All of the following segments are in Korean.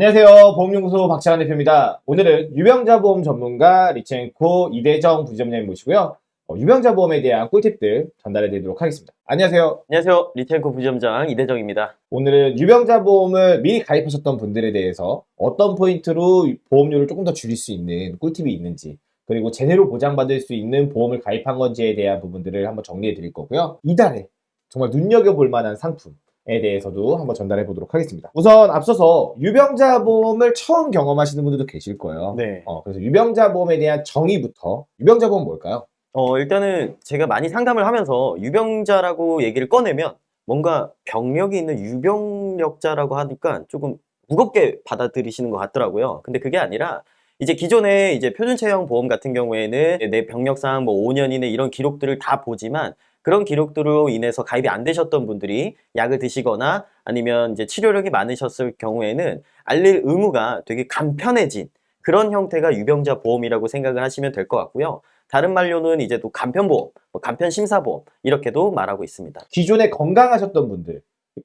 안녕하세요. 보험연구소 박찬환 대표입니다. 오늘은 유병자 보험 전문가 리첸코 이대정 부지점장님 모시고요. 어, 유병자 보험에 대한 꿀팁들 전달해 드리도록 하겠습니다. 안녕하세요. 안녕하세요. 리텐코 부점장 이대정입니다. 오늘은 유병자 보험을 미리 가입하셨던 분들에 대해서 어떤 포인트로 보험료를 조금 더 줄일 수 있는 꿀팁이 있는지 그리고 제대로 보장받을 수 있는 보험을 가입한 건지에 대한 부분들을 한번 정리해 드릴 거고요. 이달에 정말 눈여겨볼 만한 상품 에 대해서도 한번 전달해 보도록 하겠습니다. 우선 앞서서 유병자 보험을 처음 경험하시는 분들도 계실 거예요. 네. 어, 그래서 유병자 보험에 대한 정의부터 유병자 보험 뭘까요? 어, 일단은 제가 많이 상담을 하면서 유병자라고 얘기를 꺼내면 뭔가 병력이 있는 유병력자라고 하니까 조금 무겁게 받아들이시는 것 같더라고요. 근데 그게 아니라 이제 기존에 이제 표준체형 보험 같은 경우에는 내 병력상 뭐 5년 이내 이런 기록들을 다 보지만 그런 기록들로 인해서 가입이 안 되셨던 분들이 약을 드시거나 아니면 이제 치료력이 많으셨을 경우에는 알릴 의무가 되게 간편해진 그런 형태가 유병자 보험이라고 생각을 하시면 될 것 같고요. 다른 말로는 이제 또 간편보험, 뭐 간편심사보험 이렇게도 말하고 있습니다. 기존에 건강하셨던 분들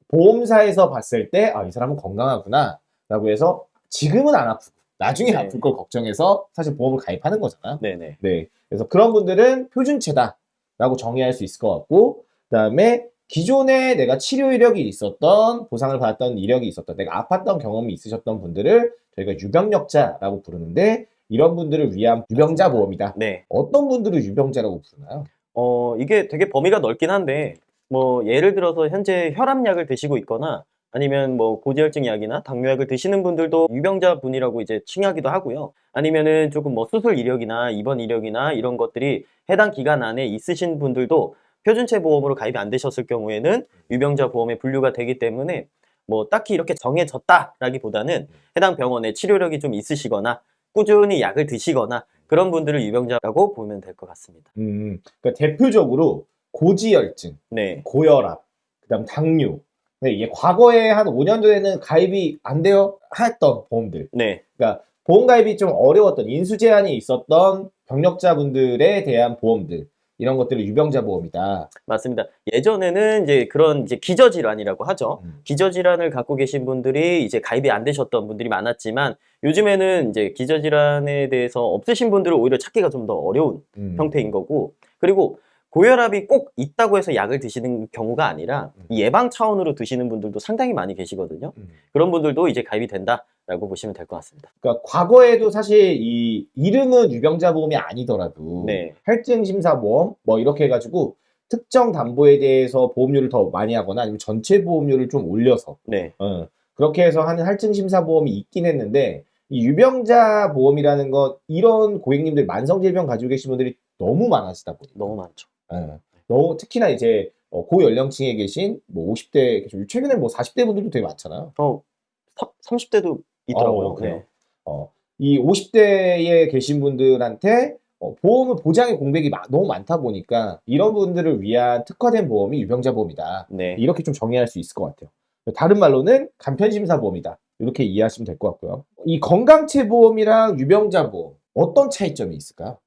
보험사에서 봤을 때 아 이 사람은 건강하구나 라고 해서 지금은 안 아프고 나중에 네. 아플 걸 걱정해서 사실 보험을 가입하는 거잖아요. 네네. 네. 그래서 그런 분들은 표준체다 라고 정의할 수 있을 것 같고 그 다음에 기존에 내가 치료 이력이 있었던 보상을 받았던 이력이 있었던 내가 아팠던 경험이 있으셨던 분들을 저희가 유병력자라고 부르는데 이런 분들을 위한 유병자 보험이다. 네. 어떤 분들을 유병자라고 부르나요? 어, 이게 되게 범위가 넓긴 한데, 뭐, 예를 들어서 현재 혈압약을 드시고 있거나, 아니면 뭐 고지혈증 약이나 당뇨약을 드시는 분들도 유병자 분이라고 이제 칭하기도 하고요. 아니면은 조금 뭐 수술 이력이나 입원 이력이나 이런 것들이 해당 기간 안에 있으신 분들도 표준체 보험으로 가입이 안 되셨을 경우에는 유병자 보험에 분류가 되기 때문에 뭐 딱히 이렇게 정해졌다라기보다는 해당 병원에 치료력이 좀 있으시거나 꾸준히 약을 드시거나 그런 분들을 유병자라고 보면 될 것 같습니다. 음, 그러니까 대표적으로 고지혈증, 네. 고혈압, 그다음 당뇨. 근데 이게 과거에 한 5년 전에는 가입이 안 되어 했던 보험들. 네. 그러니까 보험 가입이 좀 어려웠던 인수 제한이 있었던 병력자분들에 대한 보험들 이런 것들을 유병자 보험이다. 맞습니다. 예전에는 이제 그런 이제 기저질환이라고 하죠. 음. 기저질환을 갖고 계신 분들이 이제 가입이 안 되셨던 분들이 많았지만 요즘에는 이제 기저질환에 대해서 없으신 분들을 오히려 찾기가 좀 더 어려운 음. 형태인 거고 그리고 고혈압이 꼭 있다고 해서 약을 드시는 경우가 아니라 음. 이 예방 차원으로 드시는 분들도 상당히 많이 계시거든요. 음. 그런 분들도 이제 가입이 된다라고 보시면 될 것 같습니다. 그러니까 과거에도 사실 이 이름은 유병자 보험이 아니더라도 네. 할증 심사 보험 뭐 이렇게 해가지고 특정 담보에 대해서 보험료를 더 많이 하거나 아니면 전체 보험료를 좀 올려서 네. 어, 그렇게 해서 하는 할증 심사 보험이 있긴 했는데 이 유병자 보험이라는 것 이런 고객님들 만성 질병 가지고 계신 분들이 너무 많아지다 보니까 너무 많죠. 예. 너무 특히나 이제 어, 고연령층에 계신 뭐 50대 최근에 뭐 40대 분들도 되게 많잖아요. 어, 30대도 있더라고요. 어, 그래요? 네. 어, 이 50대에 계신 분들한테 어, 보험은 보장의 공백이 마- 너무 많다 보니까 이런 분들을 위한 특화된 보험이 유병자 보험이다. 네. 이렇게 좀 정의할 수 있을 것 같아요. 다른 말로는 간편심사 보험이다. 이렇게 이해하시면 될 것 같고요. 이 건강체 보험이랑 유병자 보험 어떤 차이점이 있을까요?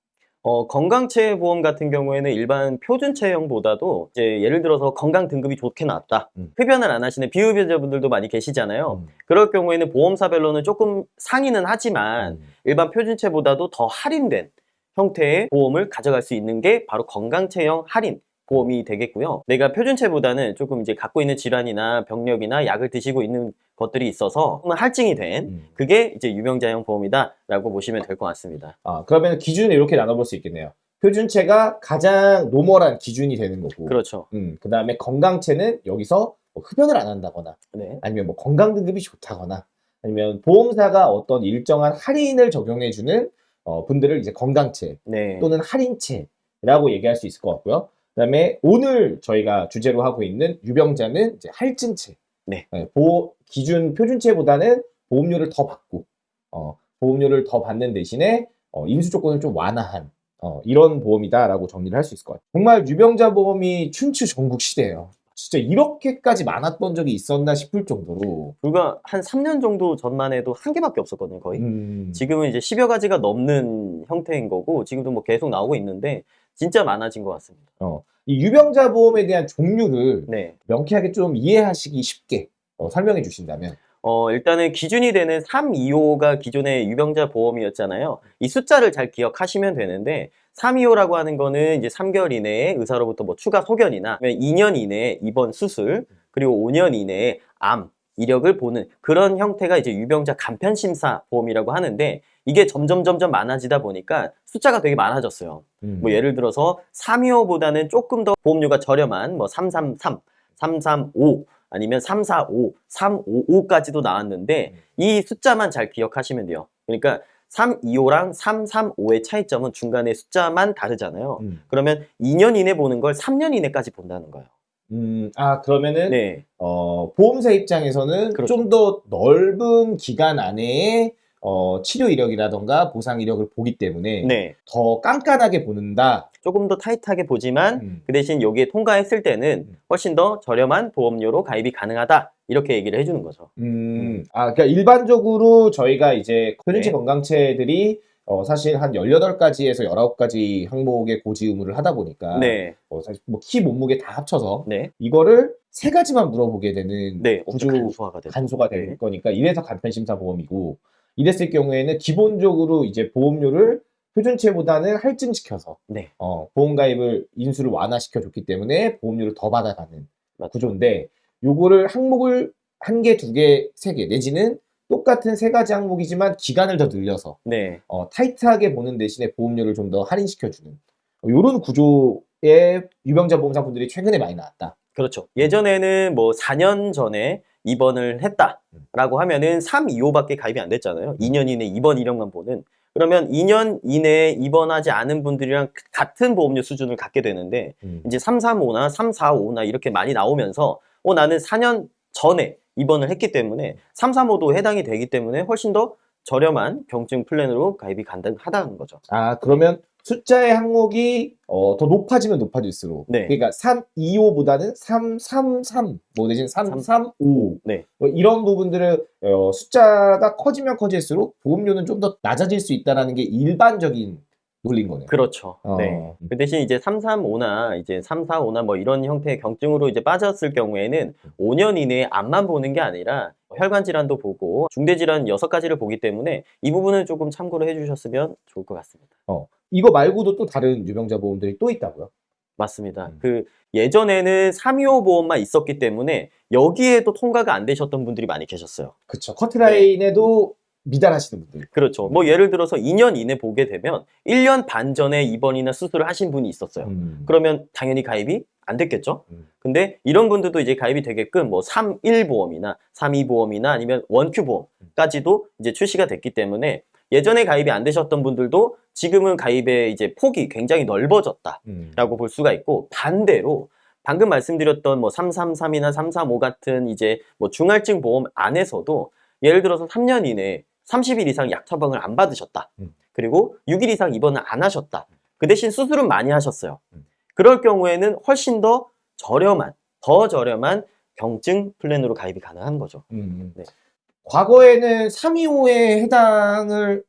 어, 건강체 보험 같은 경우에는 일반 표준체형보다도 이제 예를 들어서 건강 등급이 좋게 나왔다. 음. 흡연을 안 하시는 비흡연자분들도 많이 계시잖아요. 음. 그럴 경우에는 보험사별로는 조금 상이는 하지만 음. 일반 표준체보다도 더 할인된 형태의 보험을 가져갈 수 있는 게 바로 건강체형 할인 보험이 되겠고요. 내가 표준체보다는 조금 이제 갖고 있는 질환이나 병력이나 약을 드시고 있는 것들이 있어서 할증이 된 음. 그게 이제 유병자형 보험이다 라고 보시면 될 것 같습니다. 아, 그러면 기준을 이렇게 나눠볼 수 있겠네요. 표준체가 가장 normal한 기준이 되는 거고, 그렇죠. 음, 그 다음에 건강체는 여기서 뭐 흡연을 안 한다거나, 네. 아니면 뭐 건강 등급이 좋다거나, 아니면 보험사가 어떤 일정한 할인을 적용해주는 어, 분들을 이제 건강체 네. 또는 할인체라고 얘기할 수 있을 것 같고요. 그 다음에 오늘 저희가 주제로 하고 있는 유병자는 이제 할증체. 네. 보호, 기준 표준체보다는 보험료를 더 받고, 어, 보험료를 더 받는 대신에 어, 인수 조건을 좀 완화한 어, 이런 보험이다라고 정리를 할 수 있을 것 같아요. 정말 유병자 보험이 춘추 전국 시대예요. 진짜 이렇게까지 많았던 적이 있었나 싶을 정도로 불과 한 3년 정도 전만 해도 한 개밖에 없었거든요, 거의. 음, 지금은 이제 10여 가지가 넘는 형태인 거고, 지금도 뭐 계속 나오고 있는데, 진짜 많아진 것 같습니다. 어, 이 유병자 보험에 대한 종류를 네. 명쾌하게 좀 이해하시기 쉽게 어, 설명해 주신다면 어, 일단은 기준이 되는 325가 기존의 유병자 보험이었잖아요. 이 숫자를 잘 기억하시면 되는데 325라고 하는 거는 이제 3개월 이내에 의사로부터 뭐 추가 소견이나 2년 이내에 입원 수술 그리고 5년 이내에 암 이력을 보는 그런 형태가 이제 유병자 간편 심사 보험이라고 하는데 이게 점점 점점 많아지다 보니까 숫자가 되게 많아졌어요. 음. 뭐 예를 들어서 325보다는 조금 더 보험료가 저렴한 뭐 333, 335 아니면 345, 355까지도 나왔는데 이 숫자만 잘 기억하시면 돼요. 그러니까 325랑 335의 차이점은 중간에 숫자만 다르잖아요. 음. 그러면 2년 이내 보는 걸 3년 이내까지 본다는 거예요. 음, 아, 그러면은, 네. 어, 보험사 입장에서는 그렇죠. 좀더 넓은 기간 안에 어, 치료 이력이라던가 보상 이력을 보기 때문에 네. 더 깐깐하게 보는다. 조금 더 타이트하게 보지만 음. 그 대신 여기에 통과했을 때는 음. 훨씬 더 저렴한 보험료로 가입이 가능하다. 이렇게 얘기를 해주는 거죠. 음, 아, 그러니까 일반적으로 저희가 이제 표준체 네. 건강체들이 어, 사실 한 18가지에서 19가지 항목의 고지 의무를 하다 보니까 네. 어, 사실 뭐 키, 몸무게 다 합쳐서 네. 이거를 세 가지만 물어보게 되는 네. 구조 간소화가. 간소가 될 네. 거니까 이래서 간편심사 보험이고 이랬을 경우에는 기본적으로 이제 보험료를 표준체보다는 할증시켜서 네. 어, 보험가입을 인수를 완화시켜 줬기 때문에 보험료를 더 받아가는 맞죠. 구조인데 요거를 항목을 한 개, 두 개, 세 개 내지는 똑같은 세 가지 항목이지만 기간을 더 늘려서 네. 어, 타이트하게 보는 대신에 보험료를 좀 더 할인시켜주는 이런 구조의 유병자 보험사분들이 최근에 많이 나왔다. 그렇죠. 예전에는 뭐 4년 전에 입원을 했다라고 하면은 325밖에 가입이 안 됐잖아요. 2년 이내 입원 이력만 보는. 그러면 2년 이내에 입원하지 않은 분들이랑 같은 보험료 수준을 갖게 되는데 음. 이제 335나 345나 이렇게 많이 나오면서 어 나는 4년 전에 입원을 했기 때문에 335도 해당이 되기 때문에 훨씬 더 저렴한 경증 플랜으로 가입이 가능하다는 거죠. 아, 그러면 숫자의 항목이 어, 더 높아지면 높아질수록. 네. 그러니까 325보다는 333, 뭐 내지는 335. 네. 뭐 이런 부분들을 어, 숫자가 커지면 커질수록 보험료는 좀 더 낮아질 수 있다는 게 일반적인 논리인 거네요. 그렇죠. 어. 네. 그 대신 이제 335나 이제 345나 뭐 이런 형태의 경증으로 이제 빠졌을 경우에는 5년 이내에 암만 보는 게 아니라 혈관 질환도 보고 중대 질환 6가지를 보기 때문에 이 부분은 조금 참고를 해 주셨으면 좋을 것 같습니다. 이거 말고도 또 다른 유병자 보험들이 또 있다고요? 맞습니다. 음. 그 예전에는 325 보험만 있었기 때문에 여기에도 통과가 안 되셨던 분들이 많이 계셨어요. 그쵸. 커트라인에도 미달하시는 분들. 그렇죠. 뭐 예를 들어서 2년 이내 보게 되면 1년 반 전에 입원이나 수술을 하신 분이 있었어요. 음. 그러면 당연히 가입이 안 됐겠죠? 음. 근데 이런 분들도 이제 가입이 되게끔 뭐 31 보험이나 32 보험이나 아니면 원큐 보험까지도 이제 출시가 됐기 때문에 예전에 가입이 안 되셨던 분들도 지금은 가입의 이제 폭이 굉장히 넓어졌다라고 음. 볼 수가 있고 반대로 방금 말씀드렸던 뭐 333이나 335 같은 이제 뭐 중할증 보험 안에서도 예를 들어서 3년 이내에 30일 이상 약 처방을 안 받으셨다. 음. 그리고 6일 이상 입원을 안 하셨다. 그 대신 수술은 많이 하셨어요. 음. 그럴 경우에는 훨씬 더 저렴한, 더 저렴한 경증 플랜으로 가입이 가능한 거죠. 음. 네. 과거에는 325에 해당을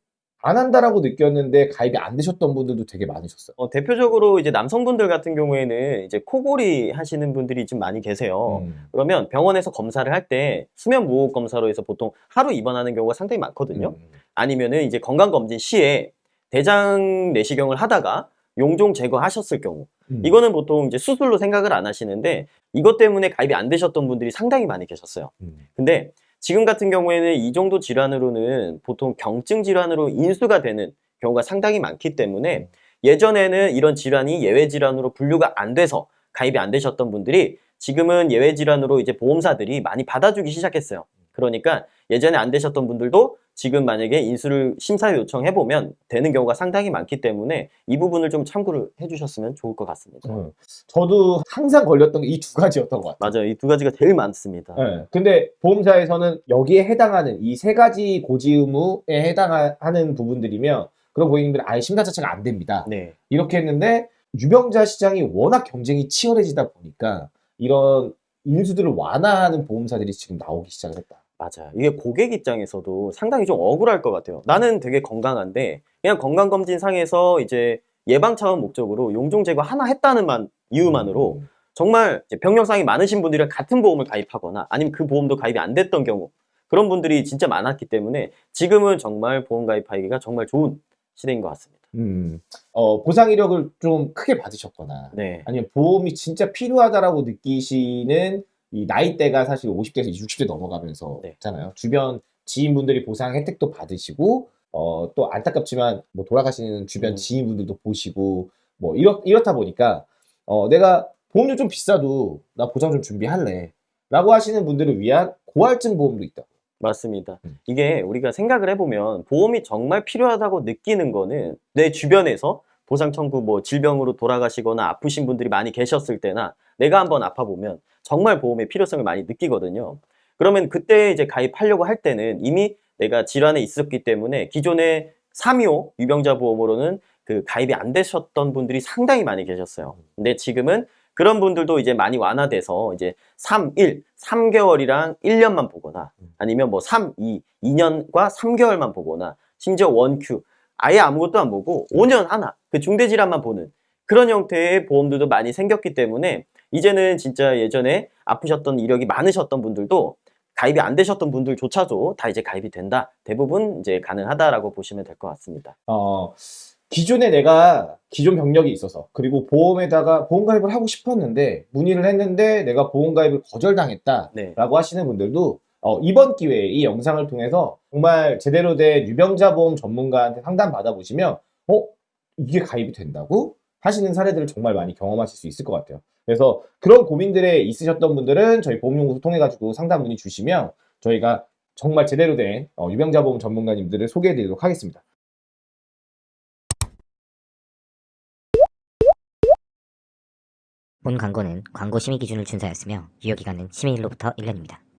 안 한다라고 느꼈는데 가입이 안 되셨던 분들도 되게 많으셨어요. 어, 대표적으로 이제 남성분들 같은 경우에는 이제 코골이 하시는 분들이 좀 많이 계세요. 음. 그러면 병원에서 검사를 할 때 수면 무호흡 검사로 해서 보통 하루 입원하는 경우가 상당히 많거든요. 음. 아니면은 이제 건강검진 시에 대장 내시경을 하다가 용종 제거하셨을 경우 음. 이거는 보통 이제 수술로 생각을 안 하시는데 이것 때문에 가입이 안 되셨던 분들이 상당히 많이 계셨어요. 음. 근데 지금 같은 경우에는 이 정도 질환으로는 보통 경증 질환으로 인수가 되는 경우가 상당히 많기 때문에 예전에는 이런 질환이 예외 질환으로 분류가 안 돼서 가입이 안 되셨던 분들이 지금은 예외 질환으로 이제 보험사들이 많이 받아주기 시작했어요. 그러니까 예전에 안 되셨던 분들도 지금 만약에 인수를 심사 요청해 보면 되는 경우가 상당히 많기 때문에 이 부분을 좀 참고를 해주셨으면 좋을 것 같습니다. 음. 저도 항상 걸렸던 게 이 두 가지였던 것 같아요. 맞아요. 이 두 가지가 제일 많습니다. 네. 근데 보험사에서는 여기에 해당하는 이 세 가지 고지 의무에 해당하는 부분들이면 그런 고객님들은 아예 심사 자체가 안 됩니다. 네. 이렇게 했는데 유병자 시장이 워낙 경쟁이 치열해지다 보니까 이런 인수들을 완화하는 보험사들이 지금 나오기 시작을 했다. 맞아요. 이게 고객 입장에서도 상당히 좀 억울할 것 같아요. 나는 되게 건강한데 그냥 건강검진 상에서 이제 예방 차원 목적으로 용종 제거 하나 했다는 만 이유만으로 음. 정말 병력상이 많으신 분들이랑 같은 보험을 가입하거나 아니면 그 보험도 가입이 안 됐던 경우 그런 분들이 진짜 많았기 때문에 지금은 정말 보험 가입하기가 정말 좋은 시대인 것 같습니다. 음, 어, 보상 이력을 좀 크게 받으셨거나 네. 아니면 보험이 진짜 필요하다라고 느끼시는 이 나이대가 사실 50대에서 60대 넘어가면서 네. 있잖아요. 주변 지인분들이 보상 혜택도 받으시고 어, 또 안타깝지만 뭐 돌아가시는 주변 음. 지인분들도 보시고 뭐 이렇, 이렇다 보니까 어, 내가 보험료 좀 비싸도 나 보장 좀 준비할래 라고 하시는 분들을 위한 고할증 보험도 있다. 맞습니다. 음. 이게 우리가 생각을 해보면 보험이 정말 필요하다고 느끼는 거는 내 주변에서 보상 청구 뭐 질병으로 돌아가시거나 아프신 분들이 많이 계셨을 때나 내가 한번 아파보면 정말 보험의 필요성을 많이 느끼거든요. 그러면 그때 이제 가입하려고 할 때는 이미 내가 질환에 있었기 때문에 기존의 325 유병자 보험으로는 그 가입이 안 되셨던 분들이 상당히 많이 계셨어요. 근데 지금은 그런 분들도 이제 많이 완화돼서 이제 3, 1, 3개월이랑 1년만 보거나 아니면 뭐 3, 2, 2년과 3개월만 보거나 심지어 원큐 아예 아무것도 안 보고 5년 하나 그 중대질환만 보는 그런 형태의 보험들도 많이 생겼기 때문에 이제는 진짜 예전에 아프셨던 이력이 많으셨던 분들도 가입이 안 되셨던 분들조차도 다 이제 가입이 된다 대부분 이제 가능하다라고 보시면 될 것 같습니다. 어, 기존에 내가 기존 병력이 있어서 그리고 보험에다가 보험 가입을 하고 싶었는데 문의를 했는데 내가 보험 가입을 거절당했다라고 네. 하시는 분들도 어, 이번 기회에 이 영상을 통해서 정말 제대로 된 유병자 보험 전문가한테 상담 받아보시면 어 이게 가입이 된다고 하시는 사례들을 정말 많이 경험하실 수 있을 것 같아요. 그래서 그런 고민들에 있으셨던 분들은 저희 보험연구소 통해 가지고 상담 문의 주시면 저희가 정말 제대로 된 어, 유병자 보험 전문가님들을 소개해드리도록 하겠습니다. 본 광고는 광고 심의 기준을 준수하였으며 유효기간은 심의일로부터 1년입니다.